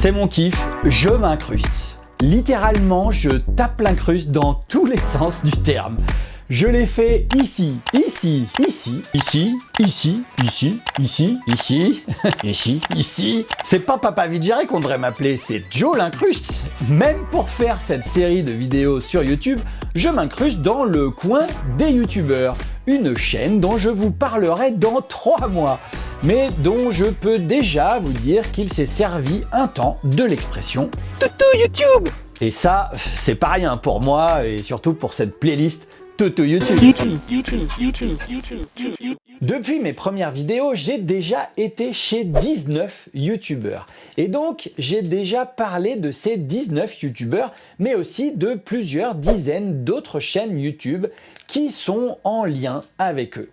C'est mon kiff, je m'incruste. Littéralement, je tape l'incruste dans tous les sens du terme. Je l'ai fait ici, ici, ici, ici, ici, ici, ici, ici, ici, ici. C'est pas Papa Vigéré qu'on devrait m'appeler, c'est Joe l'incruste. Même pour faire cette série de vidéos sur YouTube, je m'incruste dans le coin des youtubeurs, une chaîne dont je vous parlerai dans trois mois, mais dont je peux déjà vous dire qu'il s'est servi un temps de l'expression « Toutou YouTube !» Et ça, c'est pas rien pour moi et surtout pour cette playlist Toto YouTube. Depuis mes premières vidéos, j'ai déjà été chez 19 youtubeurs. Et donc, j'ai déjà parlé de ces 19 youtubeurs, mais aussi de plusieurs dizaines d'autres chaînes YouTube qui sont en lien avec eux.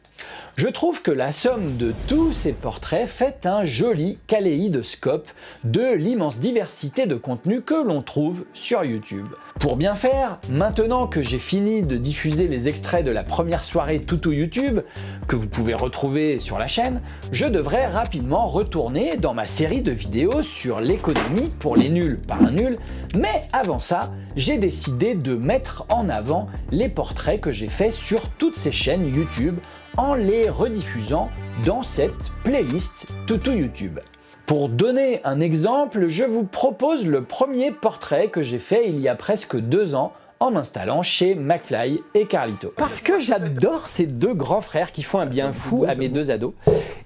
Je trouve que la somme de tous ces portraits fait un joli kaléidoscope de l'immense diversité de contenus que l'on trouve sur YouTube. Pour bien faire, maintenant que j'ai fini de diffuser les extraits de la première soirée Toutou YouTube, que vous pouvez retrouver sur la chaîne, je devrais rapidement retourner dans ma série de vidéos sur l'économie pour les nuls par un nul, mais avant ça, j'ai décidé de mettre en avant les portraits que j'ai faits sur toutes ces chaînes YouTube en les rediffusant dans cette playlist Toutou YouTube. Pour donner un exemple, je vous propose le premier portrait que j'ai fait il y a presque deux ans en m'installant chez McFly et Carlito. Parce que j'adore ces deux grands frères qui font un bien fou à mes deux ados.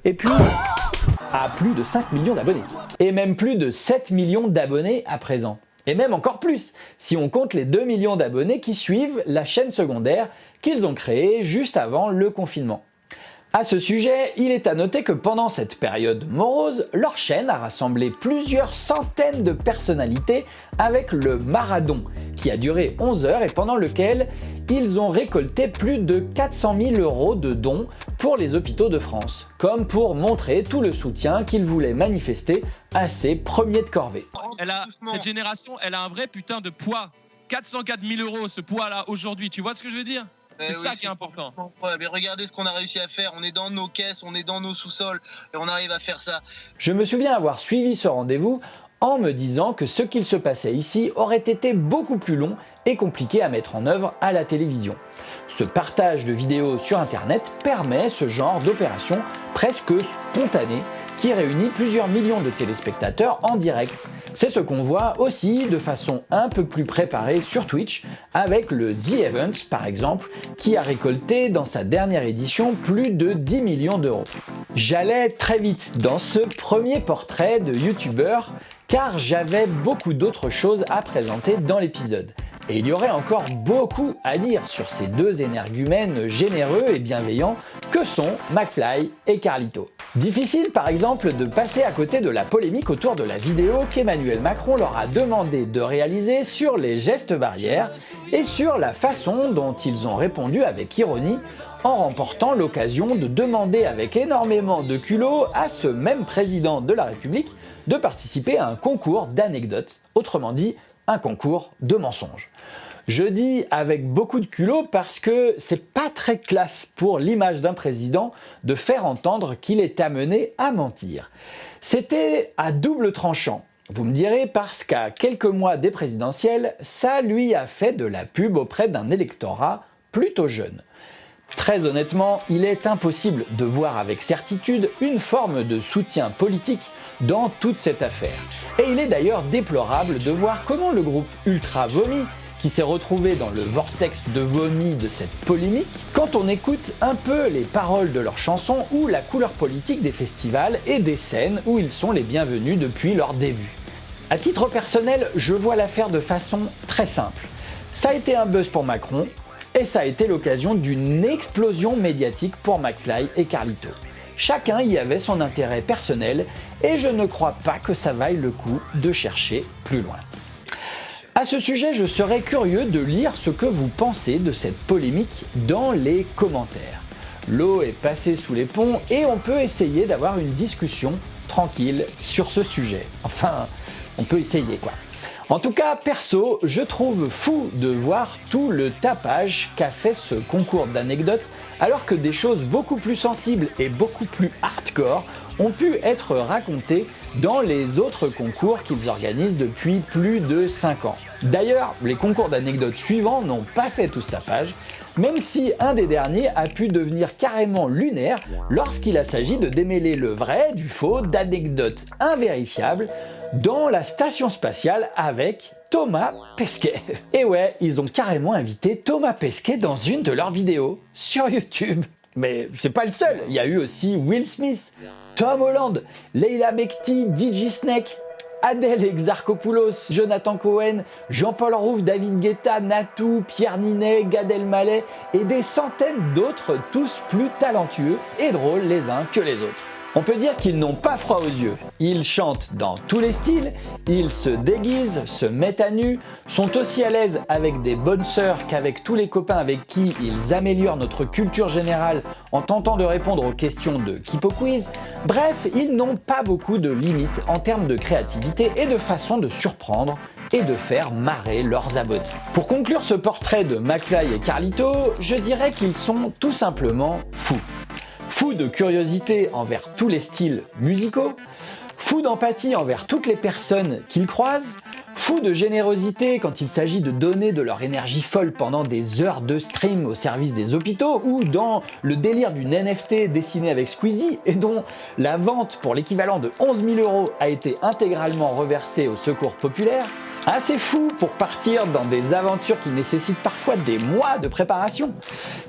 Et puis, à plus de 5 millions d'abonnés. Et même plus de 7 millions d'abonnés à présent. Et même encore plus, si on compte les 2 millions d'abonnés qui suivent la chaîne secondaire qu'ils ont créée juste avant le confinement. À ce sujet, il est à noter que pendant cette période morose, leur chaîne a rassemblé plusieurs centaines de personnalités avec le Maradon, qui a duré 11 heures et pendant lequel ils ont récolté plus de 400 000 euros de dons pour les hôpitaux de France, comme pour montrer tout le soutien qu'ils voulaient manifester à ces premiers de corvée. Cette génération, elle a un vrai putain de poids. 404 000 euros ce poids-là aujourd'hui, tu vois ce que je veux dire? C'est ça qui est important. Mais regardez ce qu'on a réussi à faire. On est dans nos caisses, on est dans nos sous-sols et on arrive à faire ça. Je me souviens avoir suivi ce rendez-vous en me disant que ce qu'il se passait ici aurait été beaucoup plus long et compliqué à mettre en œuvre à la télévision. Ce partage de vidéos sur internet permet ce genre d'opération presque spontanée qui réunit plusieurs millions de téléspectateurs en direct. C'est ce qu'on voit aussi de façon un peu plus préparée sur Twitch avec le The Event par exemple qui a récolté dans sa dernière édition plus de 10 millions d'euros. J'allais très vite dans ce premier portrait de youtubeur car j'avais beaucoup d'autres choses à présenter dans l'épisode. Et il y aurait encore beaucoup à dire sur ces deux énergumènes généreux et bienveillants que sont McFly et Carlito. Difficile par exemple de passer à côté de la polémique autour de la vidéo qu'Emmanuel Macron leur a demandé de réaliser sur les gestes barrières et sur la façon dont ils ont répondu avec ironie en remportant l'occasion de demander avec énormément de culot à ce même président de la République de participer à un concours d'anecdotes, autrement dit un concours de mensonges. Je dis avec beaucoup de culot parce que c'est pas très classe pour l'image d'un président de faire entendre qu'il est amené à mentir. C'était à double tranchant. Vous me direz parce qu'à quelques mois des présidentielles, ça lui a fait de la pub auprès d'un électorat plutôt jeune. Très honnêtement, il est impossible de voir avec certitude une forme de soutien politique dans toute cette affaire. Et il est d'ailleurs déplorable de voir comment le groupe Ultra Vomi qui s'est retrouvé dans le vortex de vomi de cette polémique, quand on écoute un peu les paroles de leurs chansons ou la couleur politique des festivals et des scènes où ils sont les bienvenus depuis leur début. À titre personnel, je vois l'affaire de façon très simple. Ça a été un buzz pour Macron, et ça a été l'occasion d'une explosion médiatique pour McFly et Carlito. Chacun y avait son intérêt personnel et je ne crois pas que ça vaille le coup de chercher plus loin. À ce sujet, je serais curieux de lire ce que vous pensez de cette polémique dans les commentaires. L'eau est passée sous les ponts et on peut essayer d'avoir une discussion tranquille sur ce sujet. Enfin, on peut essayer quoi. En tout cas, perso, je trouve fou de voir tout le tapage qu'a fait ce concours d'anecdotes alors que des choses beaucoup plus sensibles et beaucoup plus hardcore ont pu être racontés dans les autres concours qu'ils organisent depuis plus de 5 ans. D'ailleurs, les concours d'anecdotes suivants n'ont pas fait tout ce tapage, même si un des derniers a pu devenir carrément lunaire lorsqu'il s'agit de démêler le vrai du faux d'anecdotes invérifiables dans la station spatiale avec Thomas Pesquet. Et ouais, ils ont carrément invité Thomas Pesquet dans une de leurs vidéos sur YouTube. Mais c'est pas le seul, il y a eu aussi Will Smith, Tom Holland, Leila Bekti, DJ Snake, Adèle Exarchopoulos, Jonathan Cohen, Jean-Paul Rouve, David Guetta, Natou, Pierre Ninet, Gad Elmaleh et des centaines d'autres, tous plus talentueux et drôles les uns que les autres. On peut dire qu'ils n'ont pas froid aux yeux. Ils chantent dans tous les styles, ils se déguisent, se mettent à nu, sont aussi à l'aise avec des bonnes sœurs qu'avec tous les copains avec qui ils améliorent notre culture générale en tentant de répondre aux questions de Kipo Quiz. Bref, ils n'ont pas beaucoup de limites en termes de créativité et de façon de surprendre et de faire marrer leurs abonnés. Pour conclure ce portrait de McFly et Carlito, je dirais qu'ils sont tout simplement fous. Fou de curiosité envers tous les styles musicaux, fou d'empathie envers toutes les personnes qu'ils croisent, fou de générosité quand il s'agit de donner de leur énergie folle pendant des heures de stream au service des hôpitaux, ou dans le délire d'une NFT dessinée avec Squeezie et dont la vente pour l'équivalent de 11 000 euros a été intégralement reversée au secours populaire, Assez fou pour partir dans des aventures qui nécessitent parfois des mois de préparation,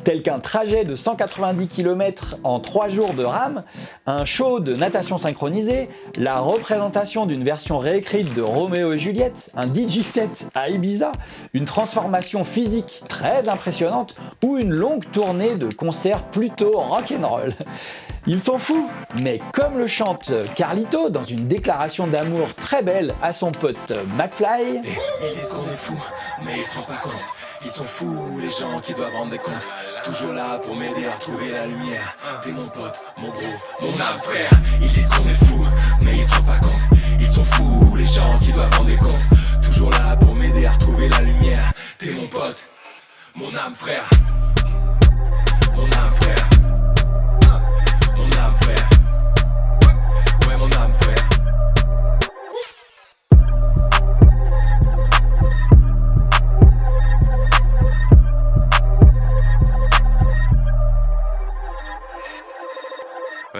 tels qu'un trajet de 190 km en 3 jours de rame, un show de natation synchronisée, la représentation d'une version réécrite de Roméo et Juliette, un DJ set à Ibiza, une transformation physique très impressionnante ou une longue tournée de concerts plutôt rock'n'roll. Ils sont fous, mais comme le chante Carlito dans une déclaration d'amour très belle à son pote McFly... Ils disent qu'on est fous, mais ils se rendent pas compte. Ils sont fous, les gens qui doivent rendre des comptes. Toujours là pour m'aider à trouver la lumière. T'es mon pote, mon bro, mon âme frère. Ils disent qu'on est fous, mais ils se rendent pas compte. Ils sont fous, les gens qui doivent rendre des comptes. Toujours là pour m'aider à retrouver la lumière. T'es mon pote, mon âme frère. Mon âme frère.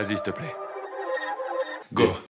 Vas-y, s'il te plaît. Go.